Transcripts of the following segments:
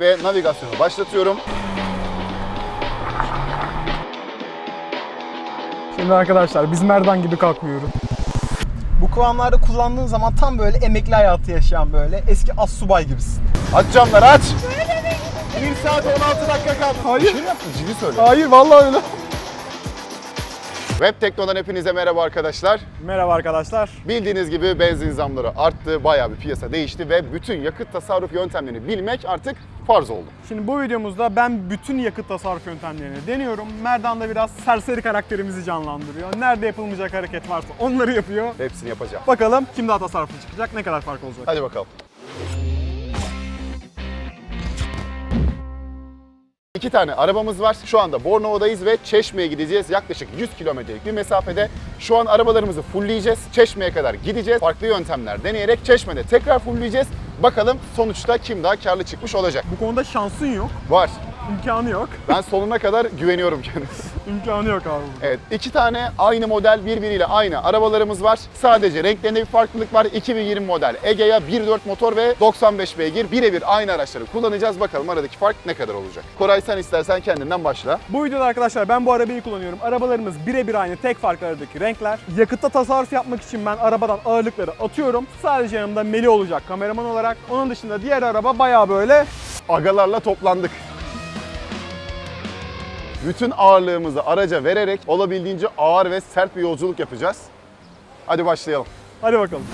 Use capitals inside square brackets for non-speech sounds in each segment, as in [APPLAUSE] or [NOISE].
Ve navigasyonu başlatıyorum. Şimdi arkadaşlar biz merdan gibi kalkmıyoruz. Bu kıvamlarda kullandığın zaman tam böyle emekli hayatı yaşayan böyle eski as subay gibisin. Aç camları aç. 1 saat 16 dakika kaldı. Hayır. Bir şey mi yaptın? Ciddi söyle. Hayır vallahi öyle. Web Tekno'dan hepinize merhaba arkadaşlar. Merhaba arkadaşlar. Bildiğiniz gibi benzin zamları arttı, bayağı bir piyasa değişti ve bütün yakıt tasarruf yöntemlerini bilmek artık farz oldu. Şimdi bu videomuzda ben bütün yakıt tasarruf yöntemlerini deniyorum. Merdan da biraz serseri karakterimizi canlandırıyor. Nerede yapılmayacak hareket varsa onları yapıyor. Hepsini yapacağım. Bakalım kim daha tasarruflu çıkacak, ne kadar fark olacak. Hadi bakalım. İki tane arabamız var. Şu anda Bornova'dayız ve Çeşme'ye gideceğiz. Yaklaşık 100 kilometrelik bir mesafede. Şu an arabalarımızı fullleyeceğiz. Çeşme'ye kadar gideceğiz. Farklı yöntemler deneyerek Çeşme'de tekrar fullleyeceğiz. Bakalım sonuçta kim daha karlı çıkmış olacak. Bu konuda şansın yok, Var. İmkanı yok. Ben sonuna kadar güveniyorum kendisine. [LAUGHS] İmkanı yok abi. Evet, iki tane aynı model birbiriyle aynı arabalarımız var. Sadece renklerinde bir farklılık var. 2020 model Egea 1.4 motor ve 95 beygir birebir aynı araçları kullanacağız. Bakalım aradaki fark ne kadar olacak. Koray sen istersen kendinden başla. Bu videoda arkadaşlar ben bu arabayı kullanıyorum. Arabalarımız birebir aynı. Tek farkı aradaki renkler. Yakıtta tasarruf yapmak için ben arabadan ağırlıkları atıyorum. Sadece yanımda Meli olacak kameraman olarak. Onun dışında diğer araba bayağı böyle Agalarla toplandık. Bütün ağırlığımızı araca vererek olabildiğince ağır ve sert bir yolculuk yapacağız. Hadi başlayalım. hadi bakalım.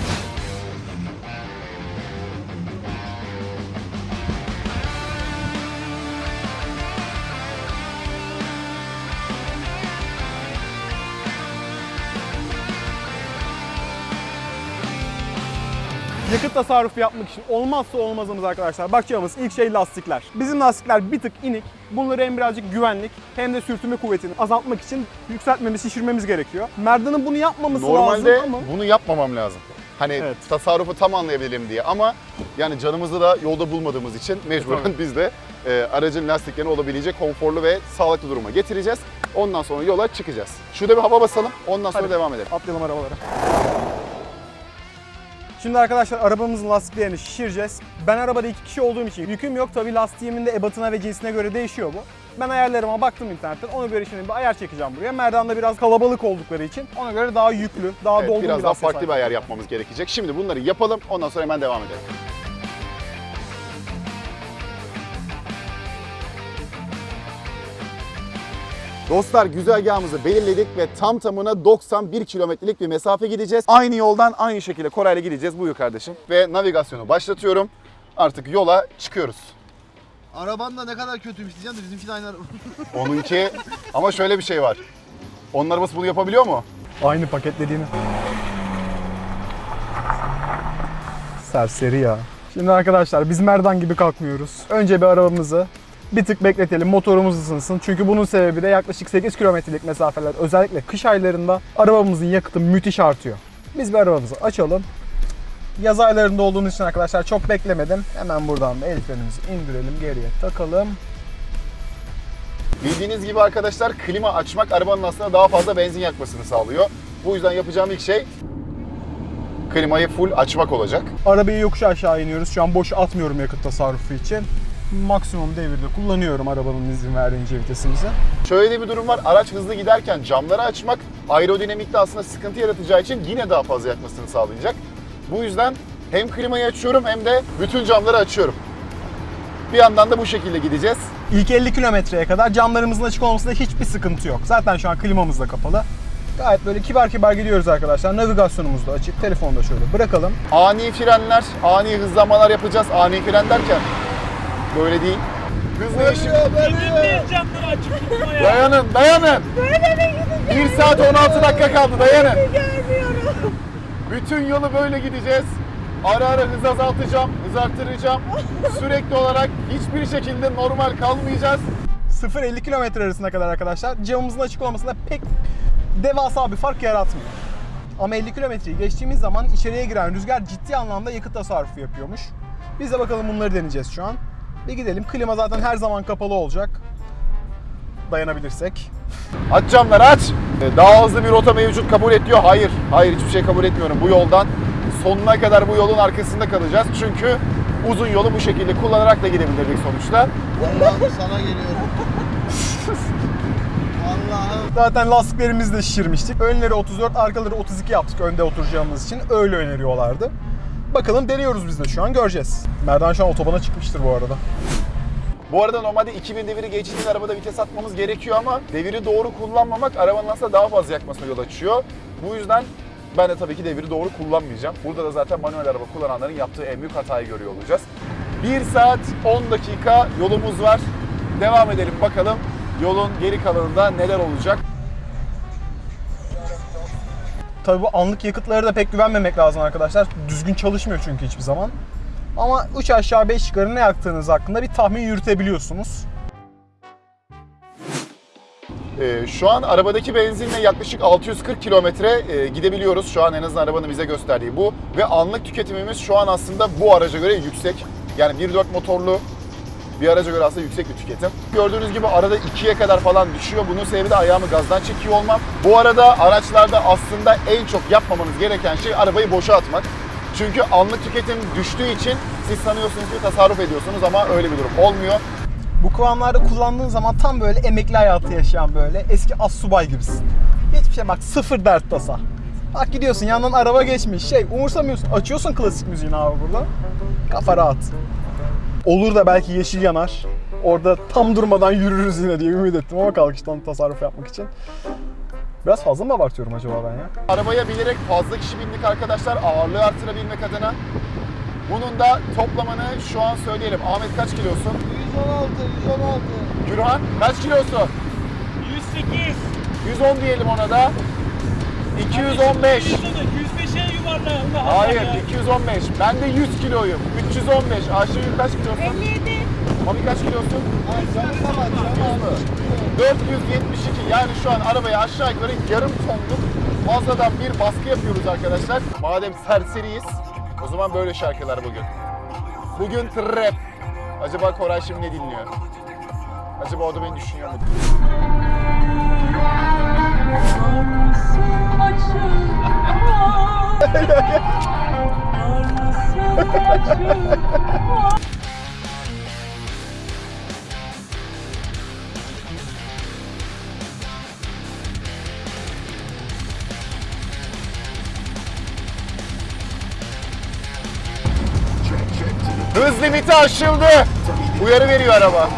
Yakıt tasarrufu yapmak için olmazsa olmazımız arkadaşlar. Bakacağımız ilk şey lastikler. Bizim lastikler bir tık inik. Bunları hem birazcık güvenlik hem de sürtünme kuvvetini azaltmak için yükseltmemiz, şişirmemiz gerekiyor. Merdan'ın bunu yapmaması Normalde lazım ama... bunu yapmamam lazım. Hani Evet. tasarrufu tam anlayabilelim diye ama yani canımızı da yolda bulmadığımız için mecburen Tabii. biz de e, aracın lastiklerini olabildiğince konforlu ve sağlıklı duruma getireceğiz. Ondan sonra yola çıkacağız. Şurada bir hava basalım ondan sonra Hadi. devam edelim. Atlayalım arabalara. Şimdi arkadaşlar arabamızın lastiklerini şişireceğiz. Ben arabada iki kişi olduğum için yüküm yok. Tabii lastiğimin de ebatına ve cinsine göre değişiyor bu. Ben ayarlarıma baktım internetten. Ona göre şimdi bir ayar çekeceğim buraya. Merdan'da biraz kalabalık oldukları için ona göre daha yüklü, daha Evet, dolgun biraz bir daha farklı bir ayar yapmamız gerekecek. Şimdi bunları yapalım ondan sonra hemen devam edelim. Dostlar güzergahımızı belirledik ve tam tamına 91 kilometrelik bir mesafe gideceğiz. Aynı yoldan aynı şekilde Koray'la gideceğiz. Buyur kardeşim. Ve navigasyonu başlatıyorum. Artık yola çıkıyoruz. Araban da ne kadar kötüymüş diyeceğim de bizimki de aynı araba. [LAUGHS] Onunki ama şöyle bir şey var. Onun arabası bunu yapabiliyor mu? Aynı paketlediğini. Serseri ya. Şimdi arkadaşlar biz merdan gibi kalkmıyoruz. Önce bir arabamızı bir tık bekletelim, motorumuz ısınsın. Çünkü bunun sebebi de yaklaşık 8 kilometrelik mesafeler özellikle kış aylarında arabamızın yakıtı müthiş artıyor. Biz bir arabamızı açalım. Yaz aylarında olduğumuz için arkadaşlar çok beklemedim. Hemen buradan da el indirelim, geriye takalım. Bildiğiniz gibi arkadaşlar klima açmak arabanın aslında daha fazla benzin yakmasını sağlıyor. Bu yüzden yapacağım ilk şey klimayı full açmak olacak. Arabayı yokuş aşağı iniyoruz. Şu an boş atmıyorum yakıt tasarrufu için. Maksimum devirde kullanıyorum arabanın izin verdiğince vitesimizi. Şöyle bir durum var. Araç hızlı giderken camları açmak aerodinamikte aslında sıkıntı yaratacağı için yine daha fazla yakmasını sağlayacak. Bu yüzden hem klimayı açıyorum hem de bütün camları açıyorum. Bir yandan da bu şekilde gideceğiz. İlk 50 kilometreye kadar camlarımızın açık olmasında hiçbir sıkıntı yok. Zaten şu an klimamız da kapalı. Gayet böyle kibar kibar gidiyoruz arkadaşlar. Navigasyonumuz da açık. Telefonu da şöyle bırakalım. Ani frenler, ani hızlanmalar yapacağız. Ani fren derken böyle değil. Hız değişimi. camları açık tutma ya. Dayanın, dayanın. Böyle mi gideceğiz? 1 saat 16 dakika kaldı, dayanın. Bütün yolu böyle gideceğiz. Ara ara hız azaltacağım, hız arttıracağım. Sürekli olarak hiçbir şekilde normal kalmayacağız. 0-50 kilometre arasına kadar arkadaşlar camımızın açık olmasında pek devasa bir fark yaratmıyor. Ama 50 kilometreyi geçtiğimiz zaman içeriye giren rüzgar ciddi anlamda yakıt tasarrufu yapıyormuş. Biz de bakalım bunları deneyeceğiz şu an. Bir gidelim. Klima zaten her zaman kapalı olacak. Dayanabilirsek. Aç camları aç. Ee, Daha hızlı bir rota mevcut kabul et diyor. Hayır, hayır hiçbir şey kabul etmiyorum. Bu yoldan sonuna kadar bu yolun arkasında kalacağız. Çünkü uzun yolu bu şekilde kullanarak da gidebilirdik sonuçta. Allah'ım sana geliyorum. Allah'ım. Zaten lastiklerimizi de şişirmiştik. Önleri 34, arkaları 32 yaptık önde oturacağımız için. Öyle öneriyorlardı. Bakalım deniyoruz biz de şu an göreceğiz. Merdan şu an otobana çıkmıştır bu arada. Bu arada normalde 2000 deviri geçtiğinde arabada vites atmamız gerekiyor ama deviri doğru kullanmamak arabanın aslında daha fazla yakmasına yol açıyor. Bu yüzden ben de tabii ki deviri doğru kullanmayacağım. Burada da zaten manuel araba kullananların yaptığı en büyük hatayı görüyor olacağız. 1 saat 10 dakika yolumuz var. Devam edelim bakalım yolun geri kalanında neler olacak. Tabii bu anlık yakıtlara da pek güvenmemek lazım arkadaşlar. Düzgün çalışmıyor çünkü hiçbir zaman. Ama 3 aşağı 5 yukarı ne yaktığınız hakkında bir tahmin yürütebiliyorsunuz. Ee, şu an arabadaki benzinle yaklaşık 640 kilometre e, gidebiliyoruz. Şu an en azından arabanın bize gösterdiği bu. Ve anlık tüketimimiz şu an aslında bu araca göre yüksek. Yani 1.4 motorlu bir araca göre aslında yüksek bir tüketim. Gördüğünüz gibi arada 2'ye kadar falan düşüyor. Bunun sebebi de ayağımı gazdan çekiyor olmam. Bu arada araçlarda aslında en çok yapmamanız gereken şey arabayı boşa atmak. Çünkü anlık tüketim düştüğü için siz sanıyorsunuz ki tasarruf ediyorsunuz ama öyle bir durum olmuyor. Bu kıvamlarda kullandığın zaman tam böyle emekli hayatı yaşayan böyle eski assubay gibisin. Hiçbir şey bak sıfır dert tasa. Bak gidiyorsun yandan araba geçmiş şey umursamıyorsun. Açıyorsun klasik müziğini abi burada. Kafa rahat. Olur da belki yeşil yanar. Orada tam durmadan yürürüz yine diye ümit ettim ama kalkıştan tasarruf yapmak için. Biraz fazla mı abartıyorum acaba ben ya? Arabaya bilerek fazla kişi bindik arkadaşlar ağırlığı artırabilmek adına. Bunun da toplamını şu an söyleyelim. Ahmet kaç kilosun? 116, 116. Gürhan kaç kilosun? 108. 110 diyelim ona da. 215. 105'e yuvarla. Allah Allah Hayır ya. 215. Ben de 100 kiloyum. 315. Ayşegül kaç kilosun? 57. Mami kaç kilosun? Ay canım tamam, tamam. 472. Yani şu an arabaya aşağı yukarı yarım tonluk fazladan bir baskı yapıyoruz arkadaşlar. Madem serseriyiz o zaman böyle şarkılar bugün. Bugün trap. Acaba Koray şimdi ne dinliyor? Acaba o da beni düşünüyor mu? Hız limiti aşıldı. Uyarı veriyor araba.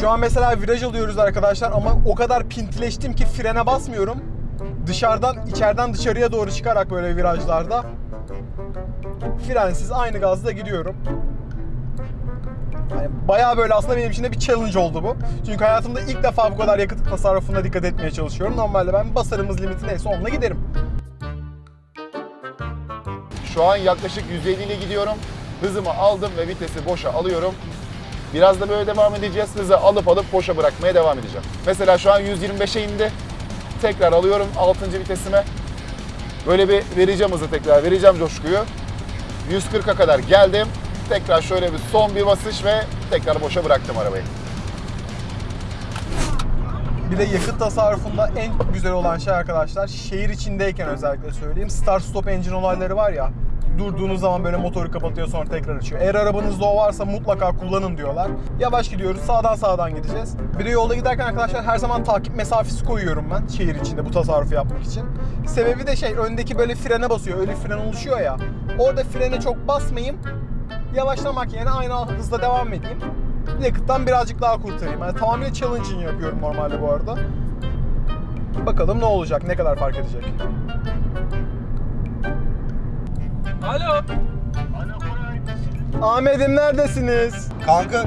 Şu an mesela viraj alıyoruz arkadaşlar ama o kadar pintileştim ki frene basmıyorum. Dışarıdan, içeriden dışarıya doğru çıkarak böyle virajlarda frensiz aynı gazda gidiyorum. Yani bayağı böyle aslında benim için de bir challenge oldu bu. Çünkü hayatımda ilk defa bu kadar yakıt tasarrufuna dikkat etmeye çalışıyorum. Normalde ben basarımız limiti neyse onunla giderim. Şu an yaklaşık 150 ile gidiyorum. Hızımı aldım ve vitesi boşa alıyorum. Biraz da böyle devam edeceğiz. Hızı alıp alıp boşa bırakmaya devam edeceğim. Mesela şu an 125'e indi. Tekrar alıyorum 6. vitesime. Böyle bir vereceğim hızı tekrar, vereceğim coşkuyu. 140'a kadar geldim. Tekrar şöyle bir son bir basış ve tekrar boşa bıraktım arabayı. Bir de yakıt tasarrufunda en güzel olan şey arkadaşlar şehir içindeyken özellikle söyleyeyim start stop engine olayları var ya durduğunuz zaman böyle motoru kapatıyor sonra tekrar açıyor. Eğer arabanızda o varsa mutlaka kullanın diyorlar. Yavaş gidiyoruz sağdan sağdan gideceğiz. Bir de yolda giderken arkadaşlar her zaman takip mesafesi koyuyorum ben şehir içinde bu tasarrufu yapmak için. Sebebi de şey öndeki böyle frene basıyor öyle fren oluşuyor ya. Orada frene çok basmayayım. Yavaşlamak yerine aynı hızla devam edeyim yakıttan birazcık daha kurtarayım. Yani tamamıyla challenging yapıyorum normalde bu arada. Bakalım ne olacak, ne kadar fark edecek. Alo. Ahmet'im neredesiniz? Kanka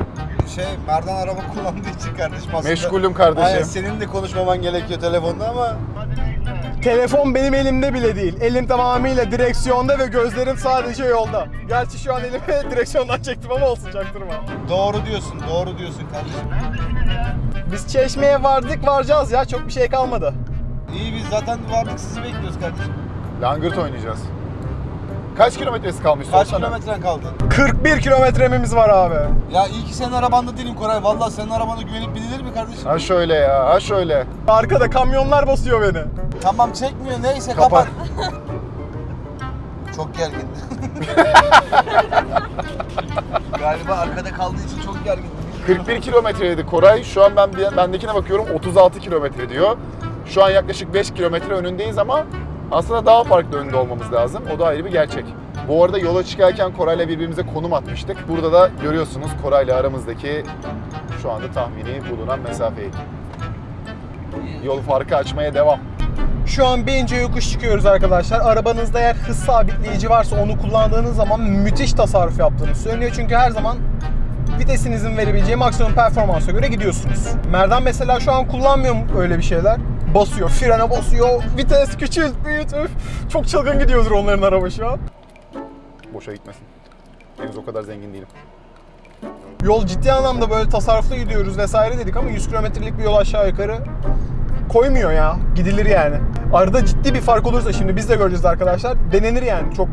şey Merdan araba [LAUGHS] kullandığı için kardeşim aslında. Meşgulüm kardeşim. Aynen senin de konuşmaman gerekiyor telefonda ama Telefon benim elimde bile değil. Elim tamamıyla direksiyonda ve gözlerim sadece yolda. Gerçi şu an elimi [LAUGHS] direksiyondan çektim ama olsun çaktırma. doğru diyorsun, doğru diyorsun kardeşim. Biz Çeşme'ye vardık varacağız ya çok bir şey kalmadı. İyi biz zaten vardık sizi bekliyoruz kardeşim. Langırt oynayacağız. Kaç kilometresi kalmış Kaç sorsana. kilometren kaldı? 41 kilometremiz var abi. Ya iyi ki senin arabanda değilim Koray. Vallahi senin arabana güvenip binilir mi kardeşim? Ha şöyle ya, ha şöyle. Arkada kamyonlar basıyor beni. Tamam çekmiyor neyse Kapat. kapat. [LAUGHS] Çok gergin. [LAUGHS] Galiba arkada kaldığı için çok gergin. 41 kilometreydi Koray. Şu an ben bendekine bakıyorum 36 kilometre diyor. Şu an yaklaşık 5 kilometre önündeyiz ama aslında daha farklı önünde olmamız lazım. O da ayrı bir gerçek. Bu arada yola çıkarken Koray'la birbirimize konum atmıştık. Burada da görüyorsunuz Koray'la aramızdaki şu anda tahmini bulunan mesafeyi. Yol farkı açmaya devam. Şu an Bence yokuş çıkıyoruz arkadaşlar. Arabanızda eğer hız sabitleyici varsa onu kullandığınız zaman müthiş tasarruf yaptığınız söyleniyor. Çünkü her zaman vitesinizin verebileceği maksimum performansa göre gidiyorsunuz. Merdan mesela şu an kullanmıyor öyle bir şeyler? Basıyor, frene basıyor, vites küçült, üf. Çok çılgın gidiyordur onların araba şu an. Boşa gitmesin. Henüz o kadar zengin değilim. Yol ciddi anlamda böyle tasarruflu gidiyoruz vesaire dedik ama 100 kilometrelik bir yol aşağı yukarı koymuyor ya. Gidilir yani. Arada ciddi bir fark olursa şimdi biz de göreceğiz arkadaşlar. Denenir yani. Çok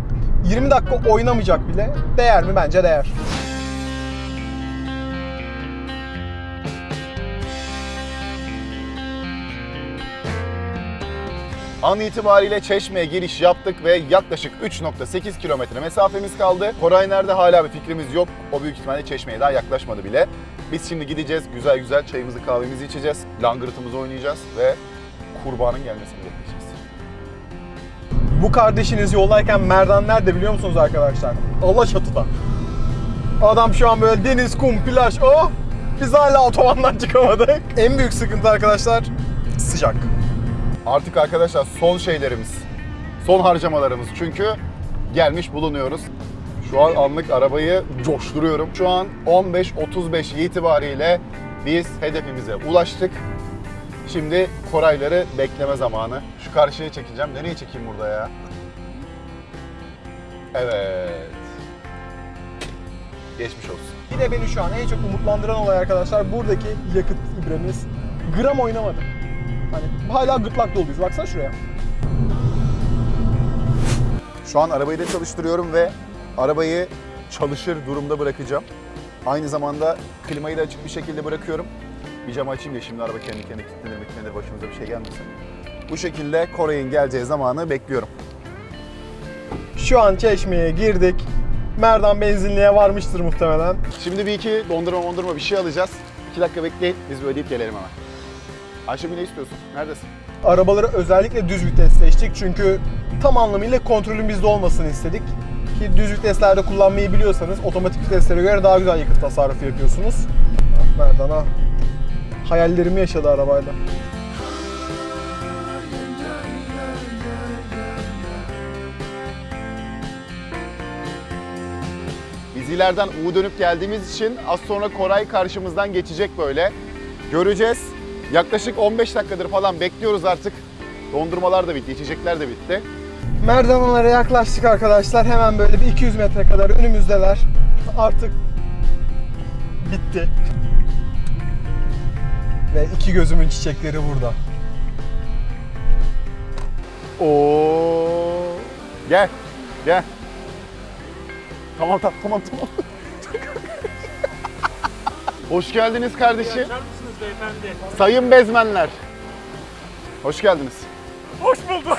20 dakika oynamayacak bile. Değer mi? Bence değer. An itibariyle Çeşme'ye giriş yaptık ve yaklaşık 3.8 kilometre mesafemiz kaldı. Koray nerede hala bir fikrimiz yok. O büyük ihtimalle Çeşme'ye daha yaklaşmadı bile. Biz şimdi gideceğiz, güzel güzel çayımızı kahvemizi içeceğiz. Langırtımızı oynayacağız ve kurbanın gelmesini bekleyeceğiz. Bu kardeşiniz yoldayken Merdan nerede biliyor musunuz arkadaşlar? Alaçatı'da. Adam şu an böyle deniz, kum, plaj, oh! Biz hala otobandan çıkamadık. En büyük sıkıntı arkadaşlar sıcak. Artık arkadaşlar son şeylerimiz, son harcamalarımız çünkü gelmiş bulunuyoruz. Şu an anlık arabayı coşturuyorum. Şu an 15.35 itibariyle biz hedefimize ulaştık. Şimdi Korayları bekleme zamanı. Şu karşıya çekeceğim. Nereye çekeyim burada ya? Evet. Geçmiş olsun. Yine beni şu an en çok umutlandıran olay arkadaşlar buradaki yakıt ibremiz gram oynamadı. Hani hala gırtlak doluyuz. Baksana şuraya. Şu an arabayı da çalıştırıyorum ve arabayı çalışır durumda bırakacağım. Aynı zamanda klimayı da açık bir şekilde bırakıyorum. Bir camı açayım ya şimdi araba kendi kendine kilitlenir kilitlenir başımıza bir şey gelmesin. Bu şekilde Koray'ın geleceği zamanı bekliyorum. Şu an Çeşme'ye girdik. Merdan benzinliğe varmıştır muhtemelen. Şimdi bir iki dondurma dondurma bir şey alacağız. İki dakika bekleyin biz bir ödeyip gelelim hemen. Ayşegül ne istiyorsun? Neredesin? Arabaları özellikle düz vites seçtik çünkü tam anlamıyla kontrolün bizde olmasını istedik. Ki düz viteslerde kullanmayı biliyorsanız otomatik viteslere göre daha güzel yakıt tasarrufu yapıyorsunuz. Merdan ah. Hayallerimi yaşadı arabayla. Biz ileriden U dönüp geldiğimiz için az sonra Koray karşımızdan geçecek böyle. Göreceğiz. Yaklaşık 15 dakikadır falan bekliyoruz artık. Dondurmalar da bitti, içecekler de bitti. Merdanlara yaklaştık arkadaşlar. Hemen böyle bir 200 metre kadar önümüzdeler. Artık bitti. Ve iki gözümün çiçekleri burada. Oo. Gel. Gel. Tamam tamam tamam tamam. [LAUGHS] Hoş geldiniz kardeşim. Beyefendi? Sayın bezmenler. Hoş geldiniz. Hoş bulduk.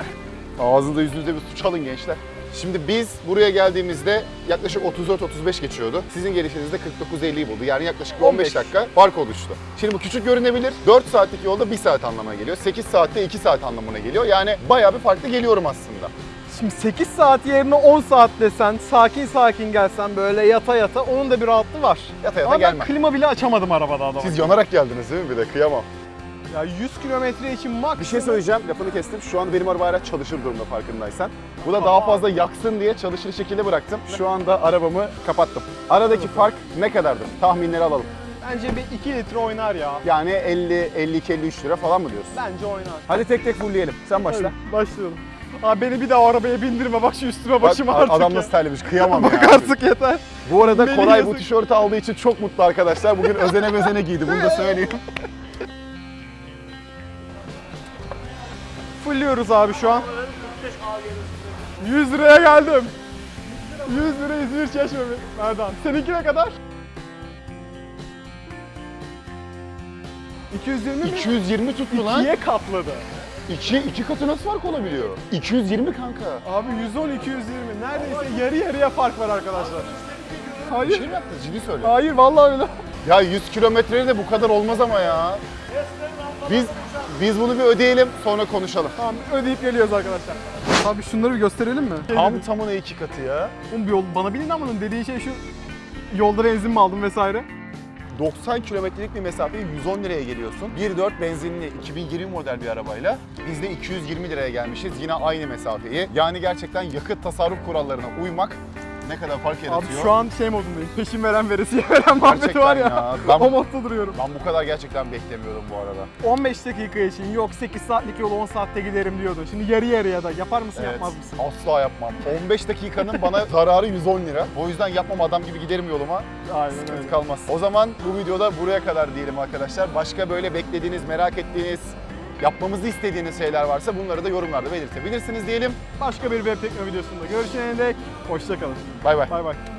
[LAUGHS] Ağzınıza yüzünüzde bir su çalın gençler. Şimdi biz buraya geldiğimizde yaklaşık 34-35 geçiyordu. Sizin gelişinizde 49-50'yi buldu. Yani yaklaşık bir 15 dakika fark oluştu. Şimdi bu küçük görünebilir. 4 saatlik yolda 1 saat anlamına geliyor. 8 saatte 2 saat anlamına geliyor. Yani bayağı bir farklı geliyorum aslında. Şimdi 8 saat yerine 10 saat desen, sakin sakin gelsen böyle yata yata onun da bir rahatlığı var. Yata yata Ama ben gelmem. klima bile açamadım arabada adama. Siz yanarak geldiniz değil mi bir de? Kıyamam. Ya 100 kilometre için max. Bir şey söyleyeceğim, lafını kestim. Şu an benim araba hala çalışır durumda farkındaysan. Bu da daha fazla yaksın diye çalışır şekilde bıraktım. Şu anda arabamı kapattım. Aradaki fark ne kadardır? Tahminleri alalım. Bence bir 2 litre oynar ya. Yani 50, 52, 53 lira falan mı diyorsun? Bence oynar. Hadi tek tek fullleyelim. Sen başla. Hadi, başlayalım. Abi beni bir daha arabaya bindirme bak şu üstüme Bak, başıma artık adam ya. nasıl terlemiş kıyamam [LAUGHS] Bak ya. artık yeter. Bu arada Beni Koray bu yazık. tişörtü aldığı için çok mutlu arkadaşlar. Bugün özene bezene giydi bunu da söyleyeyim. [LAUGHS] Fulluyoruz abi şu an. 100 liraya geldim. 100 lira İzmir Çeşme? Merdan. Seninki ne kadar? 220 mi? 220 tuttu lan. İkiye katladı. 2 iki katı nasıl fark olabiliyor? 220 kanka. Abi 110 220 neredeyse yarı yarıya fark var arkadaşlar. Bir Hayır. şey mi yaptın? Ciddi söyle. Hayır vallahi öyle. Ya 100 kilometrede de bu kadar olmaz ama ya. Biz biz bunu bir ödeyelim sonra konuşalım. Tamam ödeyip geliyoruz arkadaşlar. Abi şunları bir gösterelim mi? Tam tamına iki katı ya. Oğlum bir yol, bana bilin ama dediğin şey şu yolda benzin mi aldın vesaire? 90 kilometrelik bir mesafeyi 110 liraya geliyorsun. 1.4 benzinli 2020 model bir arabayla biz de 220 liraya gelmişiz yine aynı mesafeyi. Yani gerçekten yakıt tasarruf kurallarına uymak ne kadar fark Abi yaratıyor. şu an şey modundayım. Peşin veren veresiye [LAUGHS] veren muhabbeti var ya. ya. Ben- o modda duruyorum. Ben bu kadar gerçekten beklemiyordum bu arada. 15 dakika için yok 8 saatlik yolu 10 saatte giderim diyordun. Şimdi yarı yarıya da yapar mısın Evet, yapmaz mısın? Asla yapmam. 15 dakikanın bana [LAUGHS] zararı 110 lira. O yüzden yapmam adam gibi giderim yoluma. Aynen Sıkıntı öyle. kalmaz. O zaman bu videoda buraya kadar diyelim arkadaşlar. Başka böyle beklediğiniz, merak ettiğiniz, yapmamızı istediğiniz şeyler varsa bunları da yorumlarda belirtebilirsiniz diyelim. Başka bir web tekno videosunda görüşene dek hoşçakalın. Bay bay. Bay bay.